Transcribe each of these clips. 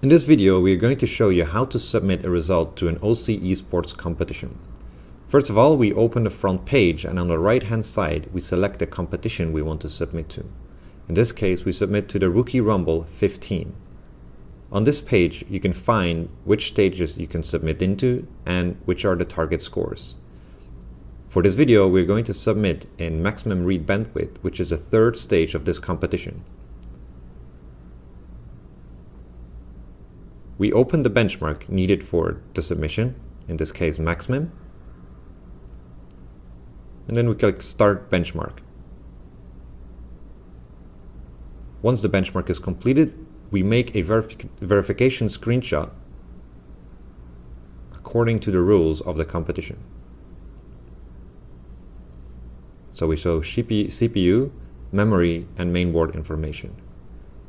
In this video, we are going to show you how to submit a result to an OC Esports competition. First of all, we open the front page and on the right hand side, we select the competition we want to submit to. In this case, we submit to the Rookie Rumble 15. On this page, you can find which stages you can submit into and which are the target scores. For this video, we're going to submit in MaxxMem read bandwidth, which is the third stage of this competition. We open the benchmark needed for the submission, in this case MaxxMem, and then we click Start Benchmark. Once the benchmark is completed, we make a verifi verification screenshot according to the rules of the competition. So we show CPU, memory, and mainboard information.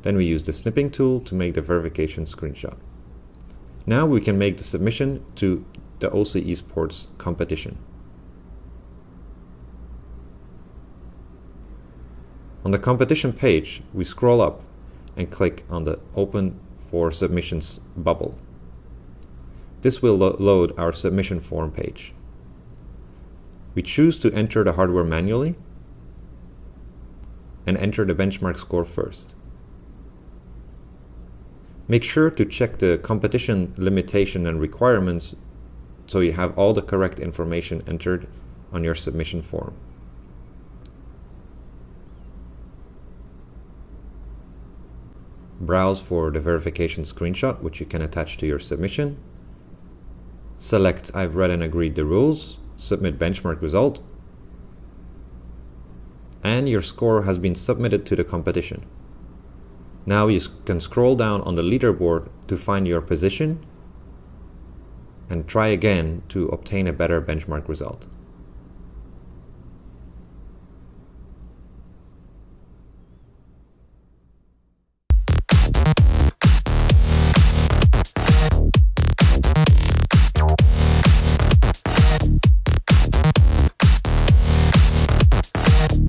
Then we use the snipping tool to make the verification screenshot. Now we can make the submission to the OC Esports competition. On the competition page, we scroll up and click on the Open for Submissions bubble. This will lo load our submission form page. We choose to enter the hardware manually and enter the benchmark score first. Make sure to check the competition limitation and requirements so you have all the correct information entered on your submission form. Browse for the verification screenshot, which you can attach to your submission. Select I've read and agreed the rules submit benchmark result, and your score has been submitted to the competition. Now you can scroll down on the leaderboard to find your position and try again to obtain a better benchmark result.